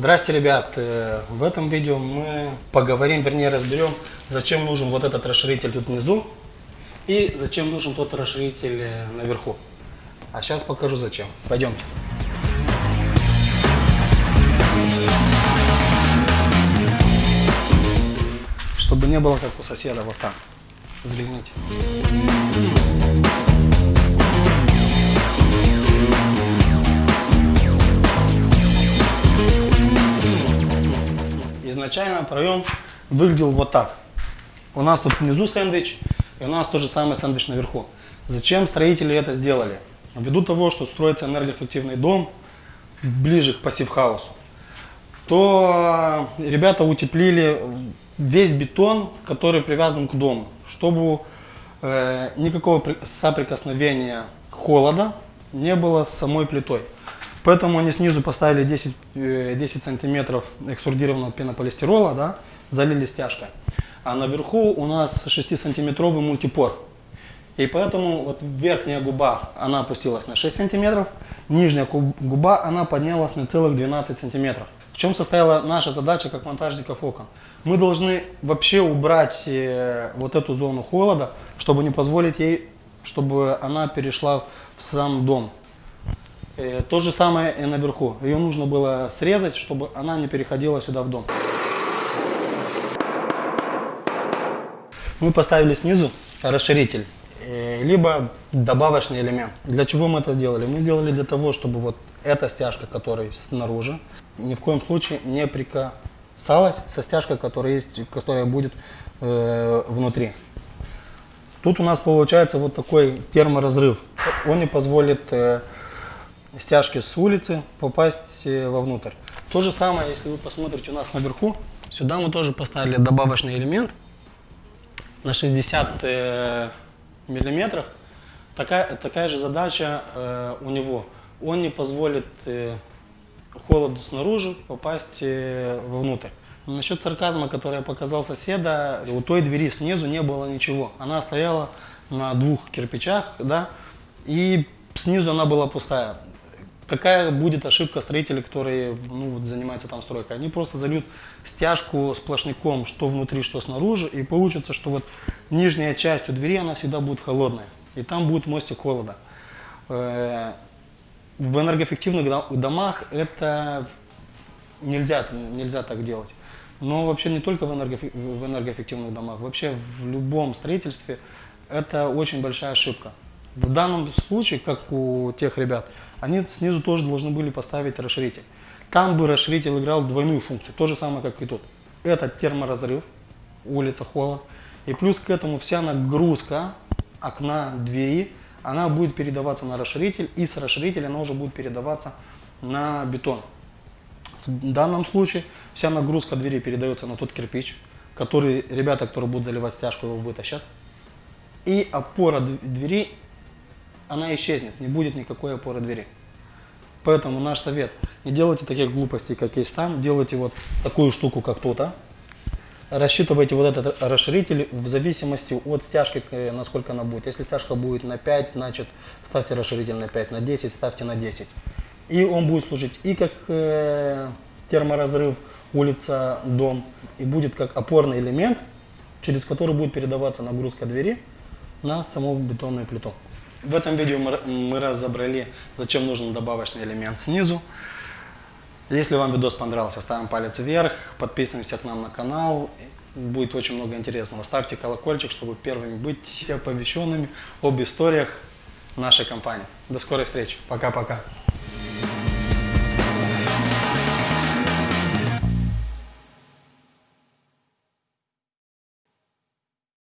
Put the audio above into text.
Здрасте, ребят! Э, В этом видео мы поговорим, вернее разберем, зачем нужен вот этот расширитель тут внизу и зачем нужен тот расширитель э, наверху. А сейчас покажу зачем. Пойдемте. Чтобы не было как у соседа вот там. Взгляните. Изначально проем выглядел вот так. У нас тут внизу сэндвич, и у нас тот же самый сэндвич наверху. Зачем строители это сделали? Ввиду того, что строится энергоэффективный дом ближе к пассив-хаусу, то ребята утеплили весь бетон, который привязан к дому, чтобы э, никакого при- соприкосновения холода не было с самой плитой. Поэтому они снизу поставили 10, э, 10 сантиметров экструдированного пенополистирола, да, залили стяжкой. А наверху у нас 6-сантиметровый мультипор. И поэтому вот верхняя губа, она опустилась на 6 сантиметров, нижняя гу- губа, она поднялась на целых 12 сантиметров. В чем состояла наша задача как монтажников окон? Мы должны вообще убрать э, вот эту зону холода, чтобы не позволить ей, чтобы она перешла в сам дом. Э, То же самое и наверху. Ее нужно было срезать, чтобы она не переходила сюда в дом. Мы поставили снизу расширитель, э, либо добавочный элемент. Для чего мы это сделали? Мы сделали для того, чтобы вот эта стяжка, которая снаружи, ни в коем случае не прикасалась со стяжкой, которая, есть, которая будет э, внутри. Тут у нас получается вот такой терморазрыв. Он не позволит э, стяжке с улицы попасть э, вовнутрь. То же самое, если вы посмотрите у нас наверху, сюда мы тоже поставили добавочный элемент на 60 э, миллиметров. Такая, такая же задача э, у него. Он не позволит э, холоду снаружи попасть э, вовнутрь. Насчет сарказма, который я показал соседа, у той двери снизу не было ничего. Она стояла на двух кирпичах, да, и снизу она была пустая. Какая будет ошибка строителей, которые ну, вот, занимаются там стройкой? Они просто зальют стяжку сплошняком, что внутри, что снаружи, и получится, что вот нижняя часть у двери, она всегда будет холодная, и там будет мостик холода. Э, В энергоэффективных до- домах это нельзя, нельзя так делать. Но вообще не только в энергоэффективных домах, вообще в любом строительстве это очень большая ошибка. В данном случае, как у тех ребят, они снизу тоже должны были поставить расширитель. Там бы расширитель играл двойную функцию, то же самое, как и тут. Это терморазрыв, улица, холод. И плюс к этому вся нагрузка окна, двери, она будет передаваться на расширитель, и с расширителя она уже будет передаваться на бетон. В данном случае вся нагрузка двери передается на тот кирпич, который ребята, которые будут заливать стяжку, его вытащат. И опора дв- двери, она исчезнет, не будет никакой опоры двери. Поэтому наш совет, не делайте таких глупостей, как есть там, делайте вот такую штуку, как тут, а. Рассчитывайте вот этот расширитель в зависимости от стяжки, э, насколько она будет. Если стяжка будет на 5, значит ставьте расширитель на 5, на 10 ставьте на 10. И он будет служить и как э, терморазрыв, улица, дом, и будет как опорный элемент, через который будет передаваться нагрузка двери на саму бетонную плиту. В этом видео мы, разобрали, зачем нужен добавочный элемент снизу. Если вам видос понравился, ставим палец вверх, подписываемся к нам на канал. Будет очень много интересного. Ставьте колокольчик, чтобы первыми быть оповещенными об историях нашей компании. До скорой встречи. Пока-пока.